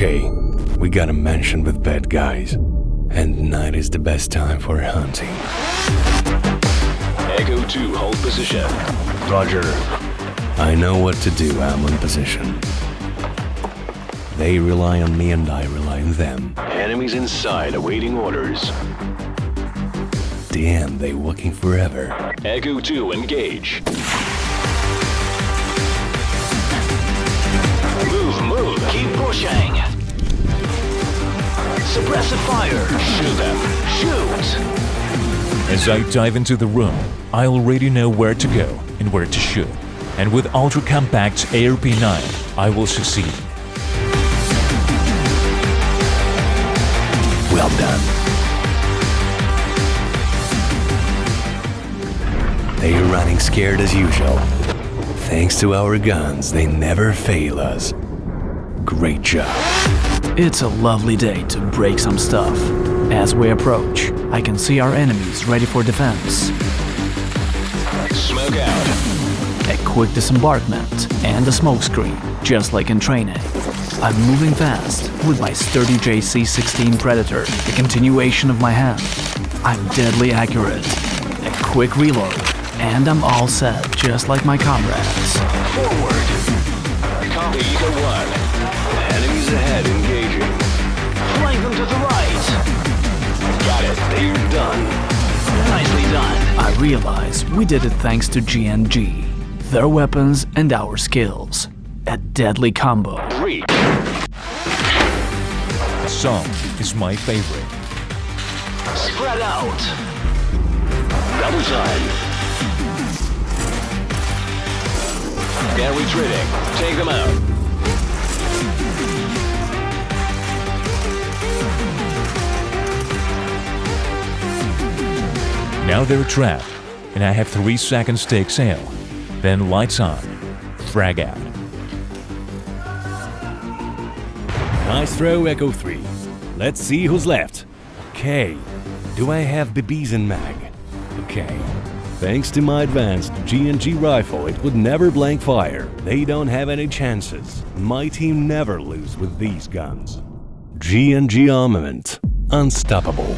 Okay, we got a mansion with bad guys. And night is the best time for hunting. Echo 2, hold position. Roger. I know what to do, I'm on position. They rely on me and I rely on them. Enemies inside awaiting orders. Damn, they working forever. Echo 2, engage. As I dive into the room, I already know where to go and where to shoot. And with ultra compact ARP9, I will succeed. Well done. They're running scared as usual. Thanks to our guns, they never fail us. Great job. It's a lovely day to break some stuff. As we approach, I can see our enemies ready for defense. Smoke out. A quick disembarkment and a smokescreen, just like in training. I'm moving fast with my sturdy GC-16 Predator, the continuation of my hand. I'm deadly accurate. A quick reload, and I'm all set, just like my comrades. Forward. Copy, Eagle 1. Nicely done. I realize we did it thanks to G&G, their weapons and our skills. A deadly combo. Reach. Song is my favorite. Spread out. Double time. They're retreating. Take them out. Now they're trapped, and I have 3 seconds to exhale. Then lights on. Frag out. Nice throw, Echo 3. Let's see who's left. Okay. Do I have BBs in mag? Okay. Thanks to my advanced G&G rifle, it would never blank fire. They don't have any chances. My team never lose with these guns. G&G armament. Unstoppable.